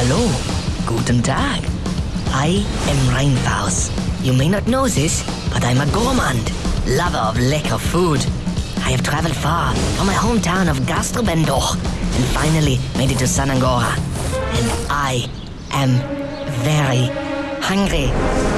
Hallo, guten Tag. I am Reinfaus. You may not know this, but I'm a gourmand, lover of lekker food. I have traveled far from my hometown of Gastrobendoch and finally made it to Sanangora, And I am very hungry.